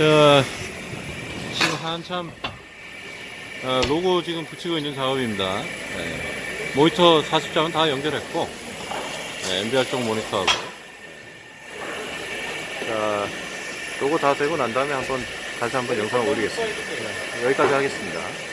자, 지금 한참 아, 로고 지금 붙이고 있는 작업입니다. 네. 모니터 40장은 다 연결했고, 네, MBR 쪽 모니터하고. 자, 로고 다 되고 난 다음에 한번 다시 한번 영상을 올리겠습니다. 네, 여기까지 하겠습니다.